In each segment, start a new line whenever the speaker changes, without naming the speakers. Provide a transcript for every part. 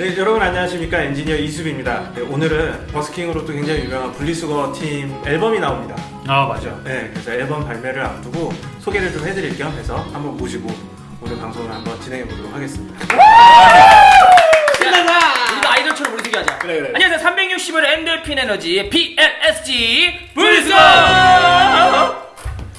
네, 여러분 안녕하십니까 엔지니어 이수빈입니다. 네, 오늘은 버스킹으로 또 굉장히 유명한 분리수거 팀 앨범이 나옵니다.
아 맞아.
네, 그래서 앨범 발매를 앞두고 소개를 좀 해드릴 겸 해서 한번 모시고 오늘 방송을 한번 진행해 보도록 하겠습니다.
신나다! 우리도 아이돌처럼 우리 소개하자.
그래, 그래.
안녕하세요. 360을 엔돌핀 에너지 PLSG 불스거!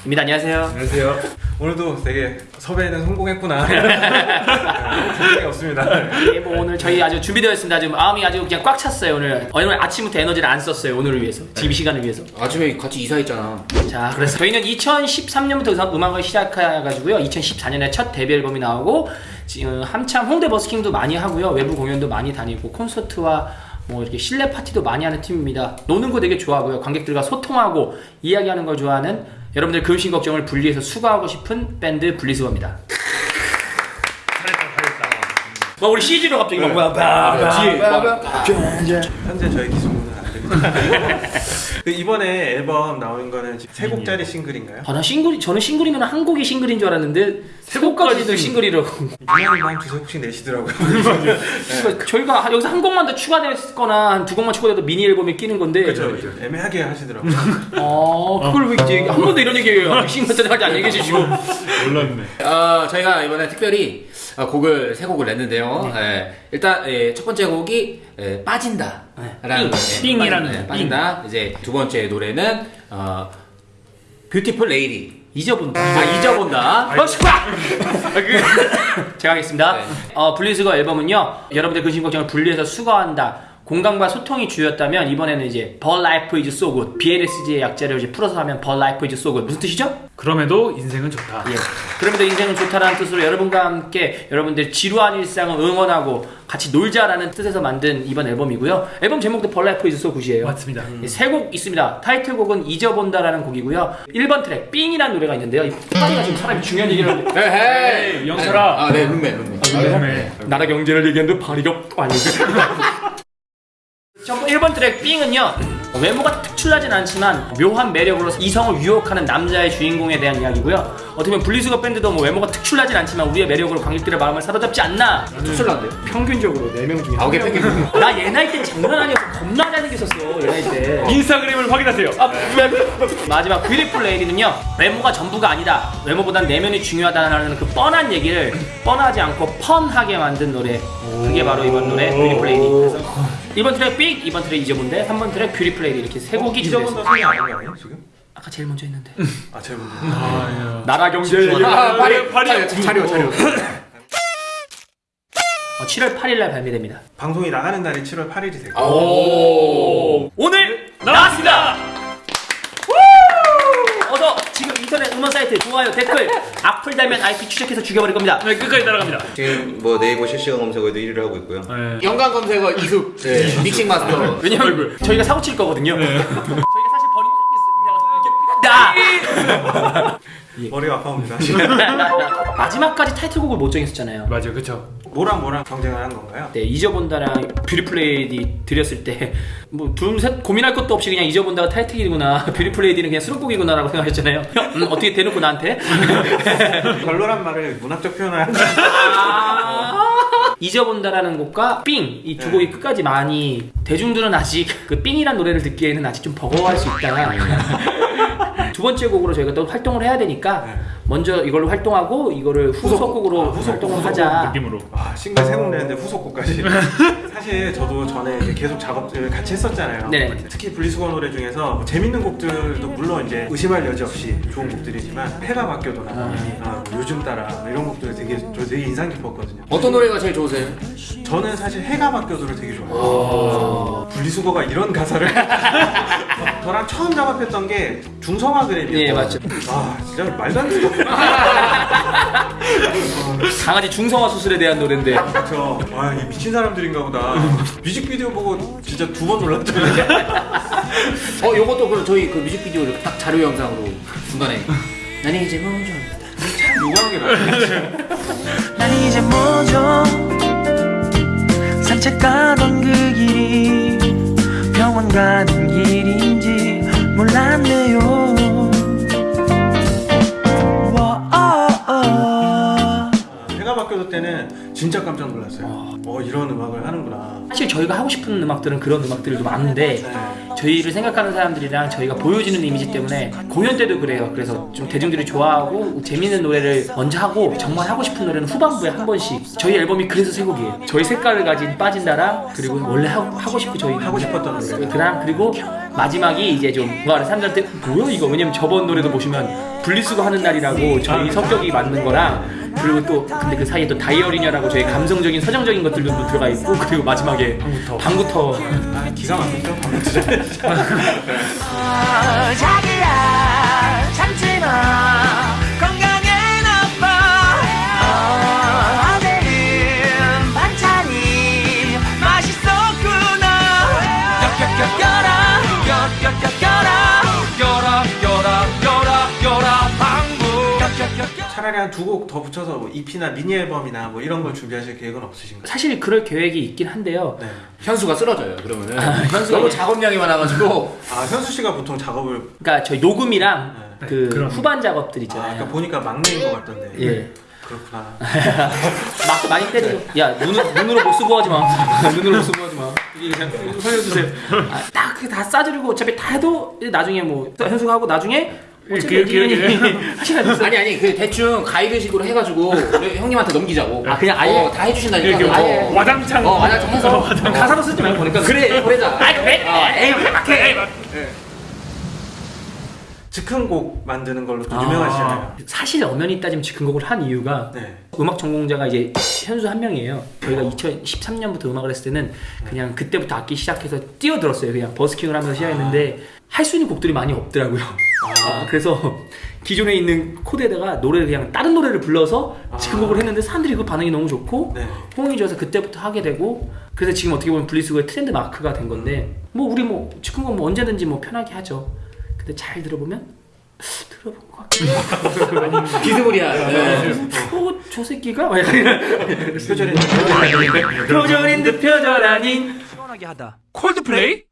입니다. 안녕하세요.
안녕하세요. 오늘도 되게 섭외는 성공했구나. 생각이 없습니다.
예, 뭐 오늘 저희 아주 준비되어 있습니다. 지금 마음이 아주 그냥 꽉 찼어요. 오늘 오늘 아침부터 에너지를 안 썼어요. 오늘을 위해서. 지금 이 시간을 위해서.
아침에 같이 이사했잖아.
자, 그래서 저희는 2013년부터 음악을 시작해가지고요. 2014년에 첫 데뷔 앨범이 나오고 지금 한참 홍대 버스킹도 많이 하고요. 외부 공연도 많이 다니고 콘서트와 뭐 이렇게 실내 파티도 많이 하는 팀입니다. 노는 거 되게 좋아하고요. 관객들과 소통하고 이야기하는 걸 좋아하는 여러분들 근심 걱정을 분리해서 수거하고 싶은 밴드 분리수거입니다. 뭐 우리 CG로 갑자기 막 바, 바, 바,
뒤에 막
현재 저희 기술로는 안 됩니다. 그 이번에 앨범 나온 거는 세 곡짜리 싱글인가요?
아, 나 싱글, 저는 싱글이면 한 곡이 싱글인 줄 알았는데 세 곡까지도 싱글이라고.
유난히 한 두세 곡씩 내시더라고요.
그러니까 저희가 한- 여기서 한 곡만 더 추가됐거나 한 두 곡만 추가돼도 미니 앨범에 끼는 건데.
그렇죠, 그렇죠. 애매하게 하시더라고요.
어, 그걸 왜 이제 한 번도 이런 얘기해요. 싱글까지 안 얘기해 주시고.
몰랐네.
어, 저희가 이번에 특별히 어, 곡을 세 곡을 냈는데요. 예, 일단 예, 첫 번째 곡이 예, 빠진다. 라는.
삥이라는
빠진- 예,
삥.
빠진다. 이제 두 번째 노래는 어, Beautiful Lady.
잊어본다.
아 잊어본다.
어, 슈파! 그, 제가 하겠습니다.
네.
어, 분리수거 앨범은요, 여러분들 근심 걱정을 분리해서 수거한다. 공감과 소통이 주였다면 이번에는 이제 But Life is so good. BLSG의 약자를 이제 풀어서 하면 But Life is so good. 무슨 뜻이죠?
그럼에도 인생은 좋다.
예. 그럼에도 인생은 좋다라는 뜻으로 여러분과 함께 여러분들 지루한 일상을 응원하고 같이 놀자라는 뜻에서 만든 이번 앨범이고요. 앨범 제목도 But Life is so good이에요.
맞습니다.
세곡 있습니다. 타이틀곡은 잊어본다라는 곡이고요. 1번 트랙 삥이라는 노래가 있는데요. 이 빠이가 지금 사람이 중요한 얘기를 하는데
헤헤.
영철아.
아, 네, 룸메, 룸메.
네.
나라 경제를 얘기하는데 발이가 아니고 첫 1번 트랙 삥은요 외모가 특출나진 않지만 묘한 매력으로 이성을 유혹하는 남자의 주인공에 대한 이야기고요. 어떻게 보면 분리수거 밴드도 뭐 외모가 특출나진 않지만 우리의 매력으로 관객들의 마음을 사로잡지 않나.
투출난데요?
평균적으로 4명 중에
아홉 개 뺏기고.
나얘 나이 때 장난 아니었어 겁나 잘생겼었어 얘 나이 때.
인스타그램을 확인하세요.
아, 마지막 Beautiful Lady는요 외모가 전부가 아니다. 외모보단 내면이 중요하다는 그 뻔한 얘기를 뻔하지 않고 fun하게 만든 노래. 그게 바로 이번 노래 Beautiful Lady 그래서 1번 트랙 삥 2번 트랙 잊어본다 3번 트랙 Beautiful Lady 이렇게 세 곡이 준비됐어요
잊어본다 소리 아닌 거 아니에요 지금?
아까 제일 먼저 했는데
아 제가 먼저.
나라 경제
아, 파리,
네, 파리.
차려, 차려.
어, 7월 8일 날 발매됩니다
방송이 나가는 날이 7월 8일이 되고
아, 오.
오늘 나왔습니다 어서 지금 인터넷 음원 사이트 좋아요 댓글 악플 달면 IP 추적해서 죽여버릴 겁니다
네, 끝까지 따라갑니다.
지금 뭐 네이버 실시간 검색어에도 1위를 하고 있고요.
네.
연관 검색어 이숙. 네, 믹싱 마스터.
왜냐면 저희가 사고 칠 거거든요. 저희가 사실 버린
머리가 아파옵니다.
마지막까지 타이틀곡을 못 정했었잖아요.
맞아요, 그쵸.
뭐랑 뭐랑 경쟁을 한 건가요?
네, 잊어본다랑 Beautiful Lady 드렸을 때뭐 둘 셋 고민할 것도 없이 그냥 잊어본다가 타이틀이구나 Beautiful Lady는 그냥 수록곡이구나 라고 생각하셨잖아요. 음, 어떻게 대놓고 나한테?
별로란 말을 문학적 표현을 하는
잊어본다라는 곡과 삥 이 두 곡이 끝까지 많이 대중들은 아직 그 삥이란 노래를 듣기에는 아직 좀 버거워할 수 있다. 두 번째 곡으로 저희가 또 활동을 해야 되니까 먼저 이걸로 활동하고 이거를 후속곡으로 활동을 하자.
느낌으로.
아, 싱글 세곡 내는데 후속곡까지. 사실 저도 전에 계속 작업을 같이 했었잖아요.
네.
특히 분리수거 노래 중에서 뭐 재밌는 곡들도 물론 이제 의심할 여지 없이 좋은 곡들이지만 해가 바뀌어도나 아, 뭐 요즘 따라 뭐 이런 곡들 되게 저 되게 인상 깊었거든요.
어떤 노래가 제일 좋으세요?
저는 사실 해가 바뀌어도를 되게 좋아해요. 분리수거가 이런 가사를 저랑 처음 작업했던 게 중성화 그램이었어요.
예, 맞죠.
아 진짜 말도 안 되는
강아지 중성화 수술에 대한 노래인데
그쵸. 아, 이 미친 사람들인가 보다. 뮤직비디오 보고 진짜 두 번 놀랐잖아요.
어, 요것도 그럼 저희 그 뮤직비디오를 딱 자료 영상으로 중간에. 난 이제 먼저.
참 요구하는 게 나아요.
난 이제 뭐죠 산책 가던 그 길이 가는 길인지 몰랐네요 와, 아, 아.
바뀌어도 때는 때는 진짜 깜짝 놀랐어요. 어 이런 음악을 하는구나.
사실 저희가 하고 싶은 음악들은 그런 음악들도 많은데
네.
저희를 생각하는 사람들이랑 저희가 보여지는 이미지 때문에 공연 때도 그래요. 그래서 좀 대중들이 좋아하고 재밌는 노래를 먼저 하고 정말 하고 싶은 노래는 후반부에 한 번씩. 저희 앨범이 그래서 세 곡이에요. 저희 색깔을 가진 빠진다랑 그리고 원래 하고, 하고 싶고 저희
하고 싶었던 노래.
그랑 그리고 마지막이 이제 좀 뭔가 사람들한테 뭐야 이거 왜냐면 저번 노래도 보시면 분리수거 하는 날이라고 저희 성격이 맞는 거랑 그리고 또 근데 그 사이에 또 다이어리냐라고 저희 감성적인 서정적인 것들도 또 들어가 있고 그리고 마지막에 방구터. 방구터.
아, 기가 막히죠. 진 차라리 한 두 곡 더 붙여서 뭐 EP나 미니 앨범이나 뭐 이런 걸 준비하실 계획은 없으신가요?
사실 그럴 계획이 있긴 한데요.
네.
현수가 쓰러져요. 그러면은
현수가
너무
이제-
작업량이 많아가지고
아 현수 씨가 보통 작업을
그러니까 저희 녹음이랑
네.
그
그런-
후반 작업들
아,
있잖아요.
아까 보니까 막내인 것 같던데.
예.
그렇구나.
막 많이 때리고 야 눈으로 못 쓰고 하지 마 눈으로 못 쓰고 하지 마 이게 그냥 살려주세요 아, 딱 그게 다 싸주고 어차피 다 해도 나중에 뭐 현수가 하고 나중에 어차피 애들이 하시면 됐어요
아니 아니 그 대충 가이드식으로 해가지고 형님한테 넘기자고.
아, 그냥 아예?
어, 다 해주신다니까.
이렇게 뭐
아예.
와장창
어 와장 해서
가사로 쓰지 말고 보니까
그래 그래자.
아 그래 에이 막해
즉흥곡 만드는 걸로 또
아.
유명하시잖아요.
사실 엄연히 따지면 즉흥곡을 한 이유가
네.
음악 전공자가 이제 현수 한 명이에요. 저희가 2013년부터 음악을 했을 때는 그냥 그때부터 악기 시작해서 뛰어들었어요. 그냥 버스킹을 하면서 시작했는데 할수 있는 곡들이 많이 없더라고요. 아, 그래서 기존에 있는 코드에다가 노래를 그냥 다른 노래를 불러서 즉흥곡을 했는데 사람들이 그 반응이 너무 좋고
네.
호응이 좋아서 그때부터 하게 되고 그래서 지금 어떻게 보면 분리수거의 트렌드 마크가 된 건데 뭐 우리 뭐 즉흥곡 뭐 언제든지 뭐 편하게 하죠. 근데 잘 들어보면 들어본 것 같긴 해.
비스무리한. 네.
어, 저 새끼가?
표절이
표절인 듯 표절 아닌
시원하게 하다
콜드플레이?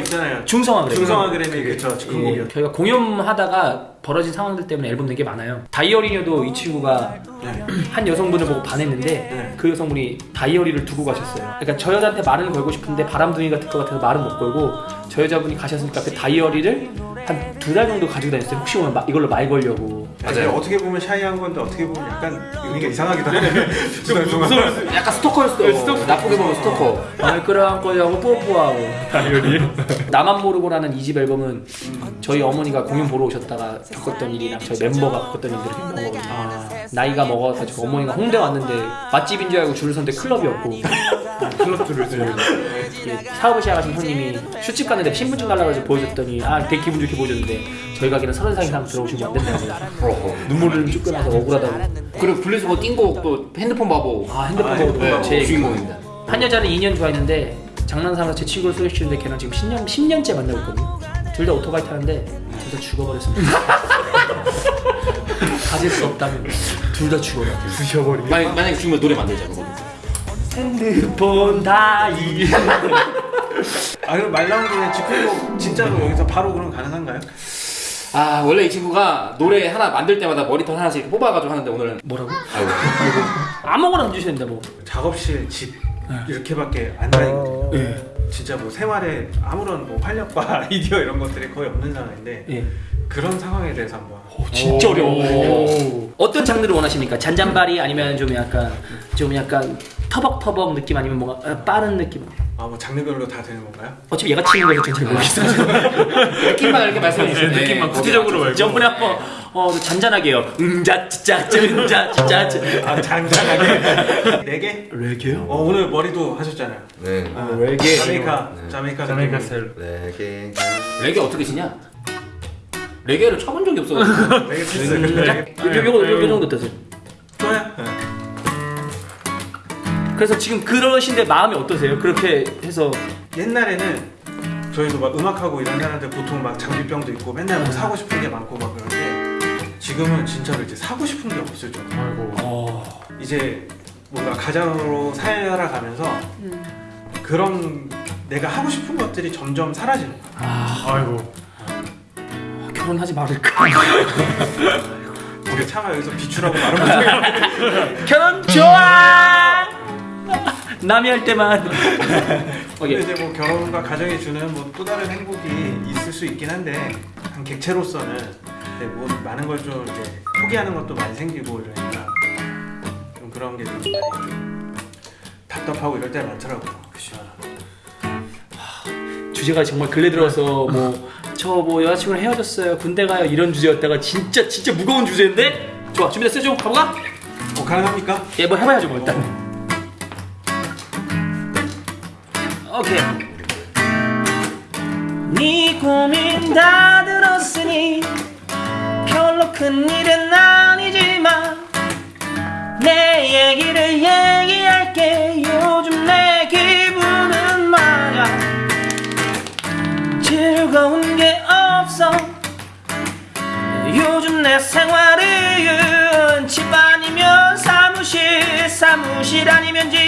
있잖아요.
중성화 그래.
중성화 그램이 그쵸 즉흥곡이요.
예, 저희가 공연하다가 벌어진 상황들 때문에 앨범 낸 게 많아요. 다이어리녀도 이 친구가
네.
한 여성분을 보고 반했는데
네.
그 여성분이 다이어리를 두고 가셨어요. 그러니까 저 여자한테 말을 걸고 싶은데 바람둥이 같을 것 같아서 말은 못 걸고 저 여자분이 가셨으니까 그 다이어리를 한 두 달 정도 가지고 다녔어요. 혹시 오면 마- 이걸로 말 걸려고.
맞아요. 어떻게 보면 샤이한 건데 어떻게 보면 약간 의미가 이상하기도 하네. 좀 무서워.
약간 스토커일 수도. 있고. 나쁘게 보면 스토커.
말 끌어안고 하고 뽀뽀하고 다이어리 나만 모르고라는 이 집 앨범은 저희 어머니가 공연 보러 오셨다가 겪었던 일이랑 저희 멤버가 겪었던 일들을 겪은 거거든요 나이가 먹어가지고 어머니가 홍대 왔는데 맛집인 줄 알고 줄을 섰는데 클럽이었고 클럽 줄을 서요 사업을 시작하신 형님이 슈집 갔는데 신분증 달라고 해서 보여줬더니 아 되게 기분 좋게 보여줬는데 저희 가게는 서른 살 이상 들어오시면 안 된다고 눈물을 쭉 끊어서 억울하다고.
그리고 분리수거 띵곡 또 핸드폰 바보.
아 핸드폰
아,
보고
핸드폰
제
주인공입니다.
한 여자는 2년 좋아했는데 장난삼아서 제 친구를 소개시키는데 걔랑 지금 10년, 10년째 만나고 있거든요. 둘 다 오토바이 타는데 둘 다 죽어버렸습니다. 가질 수 없다면 둘 다 죽어라 부셔버리
만약 만약에 죽으면 노래 만들자 그거.
핸드폰 다이
아 그럼 말 나온 김에 즉흥곡 진짜로 여기서 바로 그럼 가능한가요?
아 원래 이 친구가 노래 하나 만들 때마다 머리털 하나씩 이렇게 뽑아가지고 하는데 오늘은
뭐라고?
아이고
아무거나 얹으셔야 된다 뭐
작업실 집 이렇게밖에 안 다니거든요.
예.
진짜 뭐 생활에 아무런 뭐 활력과 아이디어 이런 것들이 거의 없는 상황인데
예.
그런 상황에 대해서 한번
진짜 어려워 어떤 장르를 원하십니까? 잔잔바리 아니면 좀 약간 좀 약간 터벅터벅 느낌 아니면 뭔가 어, 빠른 느낌
아뭐 장르별로 다 되는 건가요?
어차피 얘가 치는 거에서 전잘 모르겠어요
느낌만 이렇게 말씀해 주시면
네, 느낌만 구체적으로 말고.
저번에 한번 어 잔잔하게 요. 응자 짜짜 응자짜짜.
아 잔잔하게 네 개?
레게요?
어 오늘 머리도 하셨잖아요.
네.
아,
레게.
자메이카
네.
자메이카
자메이카. 스타일.
레게.
레게 어떻게 치냐? 레게를 쳐본 적이 없어가지고
레게 피스.
음,
레게.
요 요거 요 정도 되세요.
좋아요. 네.
그래서 지금 그러신데 마음이 어떠세요? 그렇게 해서
옛날에는 저희도 막 음악하고 이런 사람들 보통 막 장비병도 있고 맨날 뭐 사고 싶은 게 많고 막 그런데 지금은 진짜로 이제 사고 싶은 게 없을 정도.
어,
이제 뭔가 가장으로 살아가면서 그런 내가 하고 싶은 것들이 점점 사라지는 거야.
아이고.
결혼하지 말을까?
우리 차마 여기서 비추라고 말은 못하겠네.
결혼 좋아. 남이 할 때만.
근데
오케이.
이제 뭐 결혼과 가정이 주는 뭐 또 다른 행복이 있을 수 있긴 한데 한 객체로서는 네, 뭐 많은 걸 좀 이제 포기하는 것도 많이 생기고 이러니까 좀 그런 게좀 많이 좀 답답하고 이럴 때 많더라고요. 그죠.
주제가 정말 근래 들어서 뭐 저 뭐 여자친구랑 헤어졌어요 군대 가요 이런 주제였다가 진짜 진짜 무거운 주제인데 좋아 준비됐어 좀 가볼까?
어 가능합니까?
예뭐 해봐야죠 뭐 일단 오케이 네 고민 다 들었으니 별로 큰 일은 아니지만 내 얘기를 얘기할게. 요즘 내 기분은 말야 즐거운 게 없어. 요즘 내 생활은 집 아니면 사무실 사무실 아니면 집.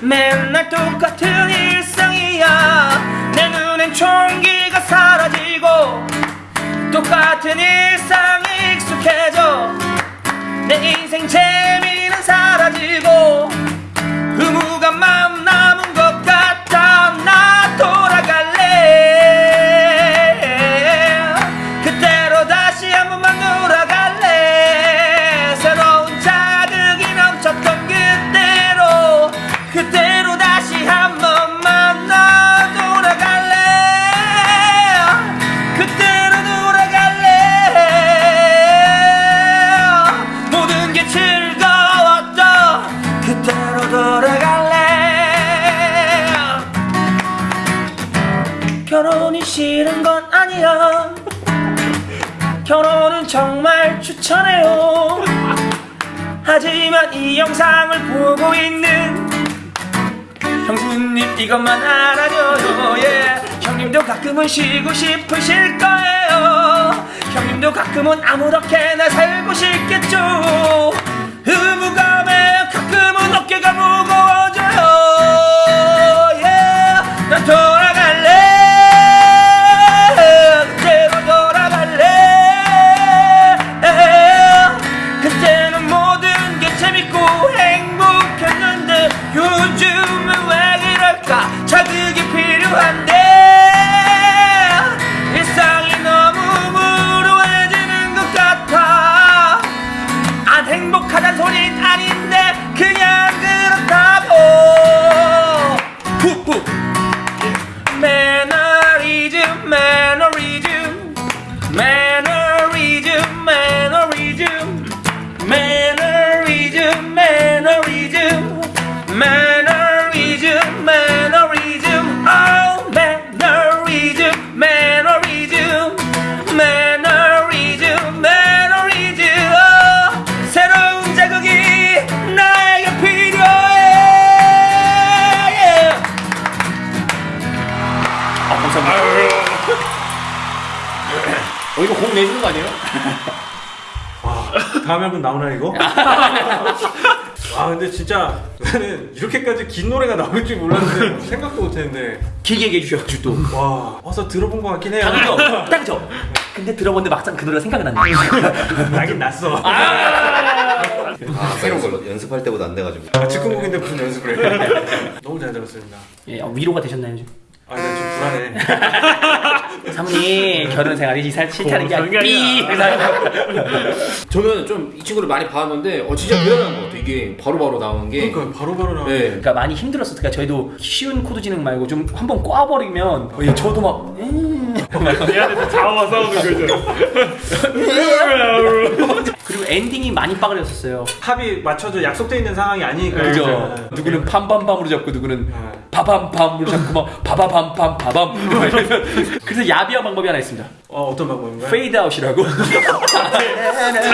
맨날 똑같은 일 상이야. 내 눈엔 총기가 사라지고 똑같은 일상이 익숙해져 내 인생 재미는 사라지고 의무감 맘남 이것만 알아줘요 예. 형님도 가끔은 쉬고 싶으실 거예요 형님도 가끔은 아무렇게나 살고 싶겠 어 이거 곡 내주는 거 아니에요?
와 다음 앨범 나오나 이거? 아 근데 진짜 나는 이렇게까지 긴 노래가 나올 줄 몰랐는데 생각도 못했는데
길게 얘기해 주셔가지고 또
와 와서 들어본 것 같긴 해요.
딱이죠? 딱이죠? 근데 들어봤는데 막상 그 노래가 생각이 안 나요
나긴 났어.
아, 새로운 걸로 연습할 때보다 안 돼가지고.
아, 즉흥곡인데 무슨 연습을 해? 너무 잘 들었습니다.
예, 어, 위로가 되셨나요 좀?
아, 나 지금 불안해.
사모님 결혼 생활이 이살 싫다는
게게
삐!
저는 좀 이 친구를 많이 봐왔는데 어 진짜 대단한 것 같아 이게 바로바로 나오는 게
그러니까 바로바로 나오네.
네.
그러니까 많이 힘들었으니까 저희도 쉬운 코드 진행 말고 좀 한번 꽈버리면 어, 예, 저도 막 음.
얘한테 자아와 싸우는 거죠.
그리고 엔딩이 많이 빠그렸었어요
합이 맞춰져 약속돼 있는 상황이 아니니까.
그죠?
네.
누구는 팜밤밤으로 잡고 누구는
네.
바밤밤으로 잡고 막 바바밤밤 바밤. 그래서 야비한 방법이 하나 있습니다.
어, 어떤 방법인가요?
페이드 아웃이라고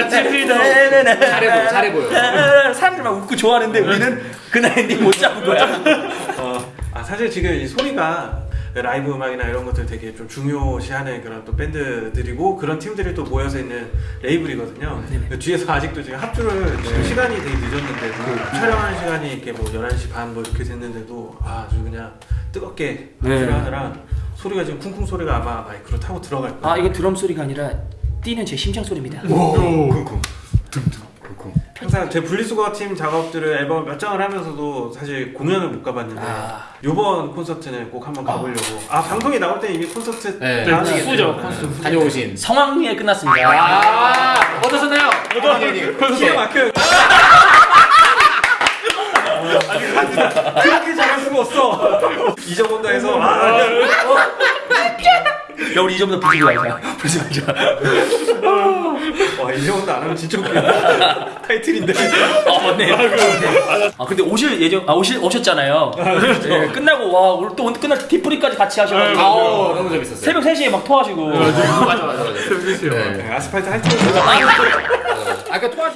잘해 보여 잘해 보여
사람들 막 웃고 좋아하는데 우리는 그날 엔딩 못 잡은 거야.
어, 아 사실 지금 이 소리가 라이브 음악이나 이런 것들 되게 좀 중요시하는 그런 또 밴드들이고 그런 팀들이 또 모여서 있는 레이블이거든요. 그 뒤에서 아직도 지금 합주를 지금 시간이 되게 늦었는데 그 촬영하는 시간이 이렇게 뭐 11시 반 뭐 이렇게 됐는데도 아주 그냥 뜨겁게
네.
합주를 하느라 소리가 지금 쿵쿵 소리가 아마 마이크로 타고 들어갈 거예요.
아 이거 드럼 소리가 아니라 뛰는 제 심장 소리입니다.
항상 제 분리수거 팀 작업들을 앨범 몇 장을 하면서도 사실 공연을 못 가봤는데
아.
이번 콘서트는 꼭 한번 가보려고 아 방송이 나올 때 이미 콘서트
네.
다
네,
하시겠네요.
후죠.
네.
다녀오신.
성황리에 끝났습니다.
아, 어떠셨나요? 어떠셨나요?
키에 막혀 그렇게 잘할 수가 없어 잊어본다 해서 아,
야 우리 이 정도 부르지 말자. 부르지 말자.
와 잊어본다 안 하면 진짜 웃겨 타이틀인데
아 맞네. 아 근데 오실 예정 아 오실 오셨잖아요. 네, 끝나고 와 오늘 또 오늘 끝날 때 뒷부리까지 같이 하셔가지고
아우, 너무 재밌었어요.
새벽 3시에 막 토하시고.
맞아, 맞아, 맞아. 네.
네, 아스팔트 할 때는
아까 토하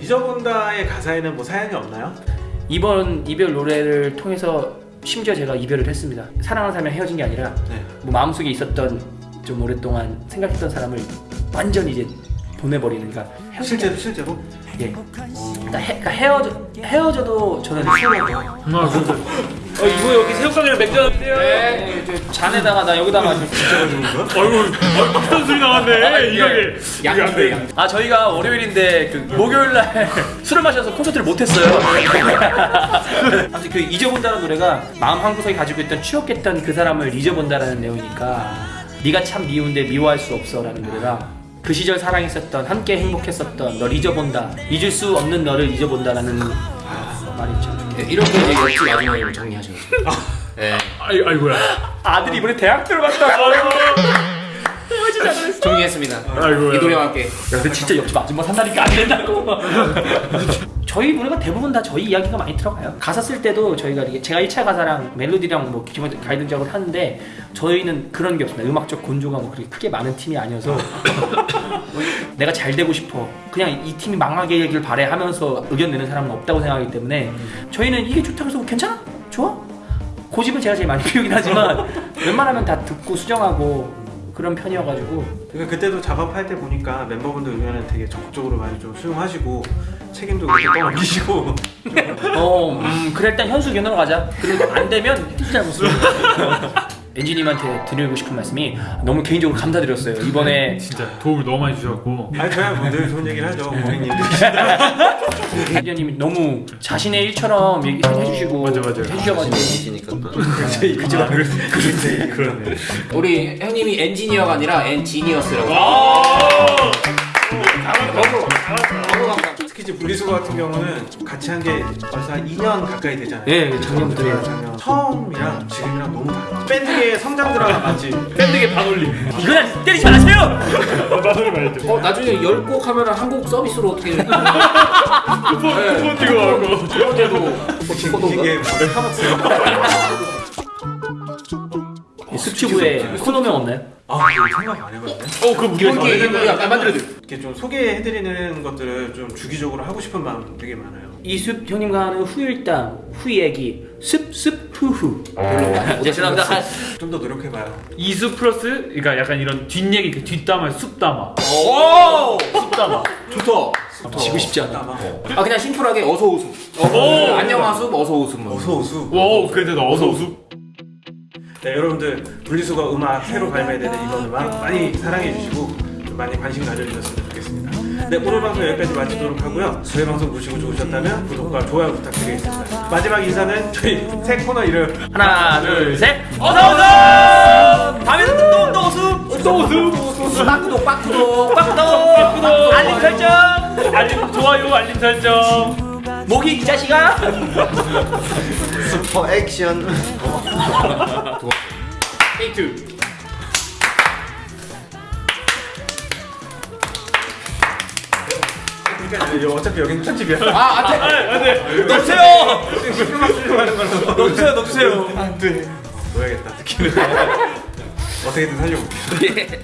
잊어본다의 가사에는 뭐 사연이 없나요?
이번 이별 노래를 통해서 심지어 제가 이별을 했습니다. 사랑하는 사람이 헤어진 게 아니라
네.
뭐 마음속에 있었던 좀 오랫동안 생각했던 사람을 완전히 이제 보내버리는 그러니까
실제로 실제로?
예. 그러니까, 헤, 그러니까 헤어져 헤어져도 저는
아 진짜. 어 이거 여기 새우깡이랑 맥주 하는데요.
네, 저 잔에다가 나 여기다가 좀
어이구, 어이 비싼 소리 나왔네. 이거게.
양대, 양.
아 저희가 월요일인데 그 목요일 날 술을 마셔서 콘서트를 못 했어요. 아무튼 그 잊어본다는 노래가 마음 한 구석에 가지고 있던 추억했던 그 사람을 잊어본다라는 내용이니까 네가 참 미운데 미워할 수 없어라는 노래가 그 시절 사랑했었던 함께 행복했었던 널 잊어본다 잊을 수 없는 너를 잊어본다라는 아, 말이 참
네, 이렇게 이제 역시 마지막으로 정리하셔서. 네.
아이 아이고야.
아들이 이번에 대학 들어갔다.
정리했습니다.
아이고야.
이 노래와 함께.
야, 근데 진짜 옆집 아줌마 산다니까 안 된다고. 저희 노래가 대부분 다 저희 이야기가 많이 들어가요. 가사 쓸 때도 저희가 이게 제가 1차 가사랑 멜로디랑 뭐 기본 가이드 작업을 하는데 저희는 그런 게 없습니다. 음악적 건조가 뭐 그렇게 크게 많은 팀이 아니어서 내가 잘 되고 싶어. 그냥 이 팀이 망하게 하길 바래 하면서 의견 내는 사람은 없다고 생각하기 때문에 저희는 이게 좋다고 해서 괜찮아? 좋아? 고집은 제가 제일 많이 피우긴 하지만 웬만하면 다 듣고 수정하고 그런 편이어가지고
그러니까 그때도 작업할 때 보니까 멤버분들 의견을 되게 적극적으로 많이 좀 수용하시고 책임도 그렇게 떠넘기시고
어, 음, 그래 일단 현수 견으로 가자. 그리고 안 되면 띠 잘못을. 엔지님한테 드리고 싶은 말씀이 너무 개인적으로 감사드렸어요. 이번에
진짜 도움을 너무 많이 주셨고.
아니 저야 뭐늘 좋은 얘기를 하죠 고객님들
엔지님이 너무 자신의 일처럼 얘기해 주시고
맞아, 맞아.
해주셔가지고
이시니까 또
그죠
그러네.
우리 형님이 엔지니어가 아니라 엔지니어스라고.
아.
특히 이제 분리수거 같은 경우는 같이 한 게 벌써 한 2년 가까이 되잖아요
예, 작년부터
네, 작년 처음이랑 지금이랑 너무 달라요 밴드의 성장 드라마 맞지?
밴드계 반올림.
이건 때리지 마세요.
나소리 말했죠.
어, 나중에 10곡 하면 한곡 서비스로 어떻게. 네.
쿠폰 쿠폰 뛰고 가고.
첫 번째도
이게 뭐를 하봤
습치부에 코너명 없나요?
아 이거 생각 안 해봤네
어, 그 무슨
이렇게 이거 약간 만들어줘.
이렇게 좀 소개해드리는 것들을 좀 주기적으로 하고 싶은 마음 되게 많아요
이숲 형님과 하는 후일담, 후얘기, 습습 후후. 네, 죄송합니다. 아,
좀더 노력해봐요
이수 플러스 그러니까 약간 이런 뒷얘기 그 뒷담화 숲담화.
오!
숲담화.
좋다.
지고 싶지 않아.
아마
아, 그냥 심플하게 어서 오수. 어, 안녕 하수, 어서 오수. 뭐.
어서 오수
와, 그래도 나 어서 오수.
네 여러분들 분리수거 음악 새로 발매되는 이번 음악 많이 사랑해주시고 좀 많이 관심 가져주셨으면 좋겠습니다. 네 오늘 방송 여기까지 마치도록 하고요. 저희 방송 보시고 좋으셨다면 구독과 좋아요 부탁드리겠습니다. 마지막 인사는 저희 새 코너 이름.
하나, 둘, 셋. 어서 오세요. 다음에는 또, 또 오수.
또 오수.
빡구독, 빡구독.
빡도 알림 설정.
알림 좋아요, 알림 설정.
모기 이 자식아.
슈퍼 액션.
그러니까 이제 어차피 여기는 편집이야
아, 안 돼.
안돼.
넣으세요.
시끄러워 하는 걸로
넣으세요, 넣으세요.
안 돼 넣어야겠다 듣기는 어떻게든 살려볼게요
예.